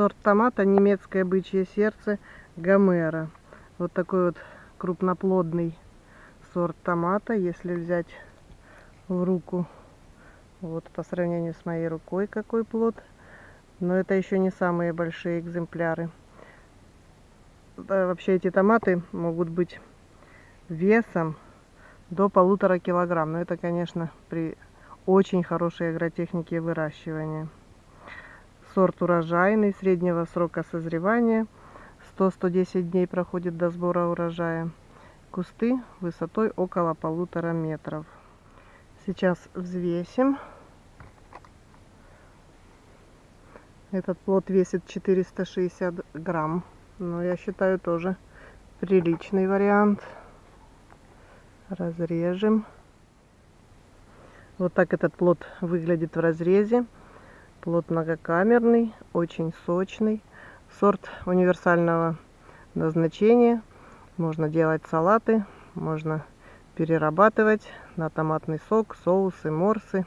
Сорт томата немецкое бычье сердце Гомера. Вот такой вот крупноплодный сорт томата. Если взять в руку, вот по сравнению с моей рукой какой плод. Но это еще не самые большие экземпляры. Вообще эти томаты могут быть весом до полутора килограмм. Но это, конечно, при очень хорошей агротехнике выращивания. Сорт урожайный, среднего срока созревания. 100-110 дней проходит до сбора урожая. Кусты высотой около полутора метров. Сейчас взвесим. Этот плод весит 460 грамм. Но я считаю тоже приличный вариант. Разрежем. Вот так этот плод выглядит в разрезе. Плод многокамерный, очень сочный. Сорт универсального назначения. Можно делать салаты, можно перерабатывать на томатный сок, соусы, морсы.